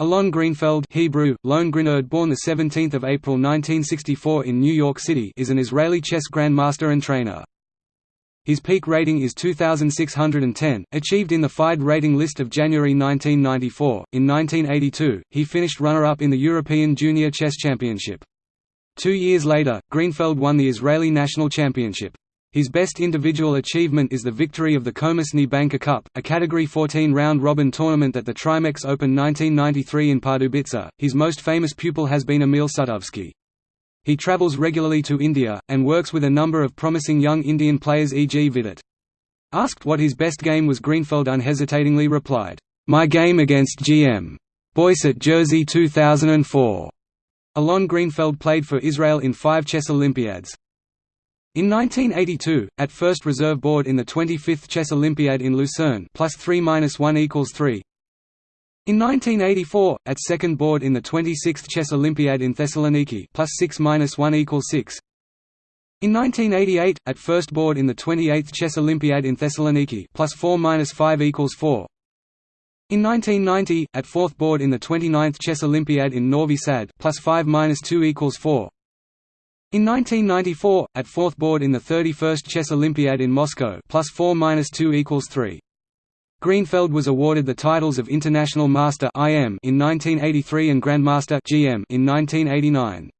Alon Greenfeld Hebrew, born 17 April 1964 in New York City is an Israeli chess grandmaster and trainer. His peak rating is 2610, achieved in the FIDE rating list of January 1994. In 1982, he finished runner-up in the European Junior Chess Championship. Two years later, Greenfeld won the Israeli National Championship. His best individual achievement is the victory of the Commerzbank Banker Cup, a Category 14 round-robin tournament at the Trimex Open 1993 in Pardubice. His most famous pupil has been Emil Sutovsky. He travels regularly to India, and works with a number of promising young Indian players e.g. Vidit. Asked what his best game was Greenfeld unhesitatingly replied, "'My game against GM. Boyce at Jersey 2004." Alon Greenfeld played for Israel in five chess Olympiads. In 1982, at first reserve board in the 25th Chess Olympiad in Lucerne plus 3 minus 1 equals 3. In 1984, at second board in the 26th Chess Olympiad in Thessaloniki plus 6 minus 1 equals 6. In 1988, at first board in the 28th Chess Olympiad in Thessaloniki plus 4 minus 5 equals 4. In 1990, at fourth board in the 29th Chess Olympiad in Novi Sad plus 5 minus 2 equals 4. In 1994, at fourth board in the 31st Chess Olympiad in Moscow plus 4 minus 2 equals 3. Greenfeld was awarded the titles of International Master in 1983 and Grandmaster in 1989.